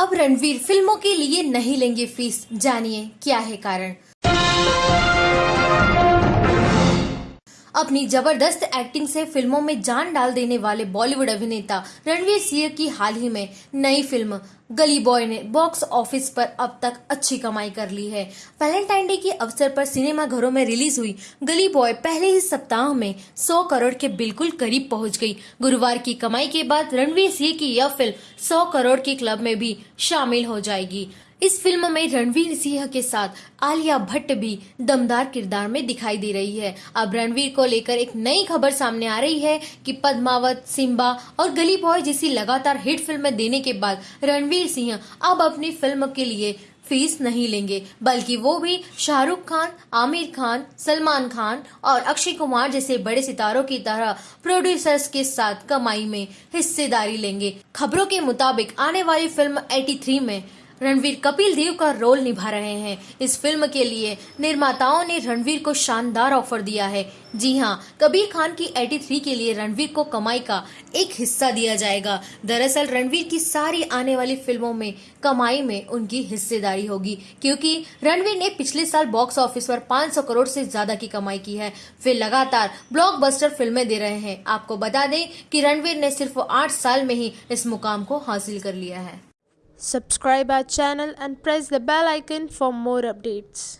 अब रणवीर फ़िल्मों के लिए नहीं लेंगे फ़ीस। जानिए क्या है कारण? अपनी ज़बरदस्त एक्टिंग से फ़िल्मों में जान डाल देने वाले बॉलीवुड अभिनेता रणवीर सिंह की हाल ही में नई फ़िल्म गली बॉय ने बॉक्स ऑफ़िस पर अब तक अच्छी कमाई कर ली है। वैलेंटाइन डे के अवसर पर सिनेमा घरों में रिलीज़ हुई गली बॉय पहले ही सप्ताह में 100 करोड़ के बिल्कुल करीब पहुँच गई। गुरुवार की कमाई के बाद रणवीर सिंह की यह फ़िल्म 100 करोड़ के क्लब में भी शामिल हो जाएगी। इस फ़िल्म में रणवीर सिंह के साथ आलिया भट्ट भी दमदार किरदार में दिखाई दे रही है। अब रणवीर को लेकर एक नई खबर सामने आ रही है कि पद्मावत, सिम्बा और गली बॉय जैसी लगातार हिट फ़िल्में देने के बाद रणवीर सिंह अब अपनी फ़िल्म के लिए फ़ीस नहीं लेंगे, बल्कि वो भी शाहरुख खान, आमिर खान, सलमान खान और अक्षय कुमार जैसे बड़े सितारों की तरह प्रोड्यूसर्स के साथ कमाई में हिस्सेदारी लेंगे। खबरों के मुताबिक आने वाली फ़िल्म 83 में रणवीर कपिल देव का रोल निभा रहे हैं। इस फ़िल्म के लिए निर्माताओं ने रणवीर को शानदार ऑफ़र दिया है। जी हाँ कबीर खान की 83 के लिए रणवीर को कमाई का एक हिस्सा दिया जाएगा। दरअसल रणवीर की सारी आने वाली फ़िल्मों में कमाई में उनकी हिस्सेदारी होगी, क्योंकि रणवीर ने पिछले साल बॉक्स ऑफ़िस पर 500 करोड़ से ज़्यादा की कमाई की है। फिर लगातार ब्लॉकबस्टर फ़िल्में दे रहे हैं। आपको बता दें कि रणवीर ने सिर्फ़ आठ साल में ही इस मुकाम को हासिल कर लिया है। Subscribe our channel and press the bell icon for more updates.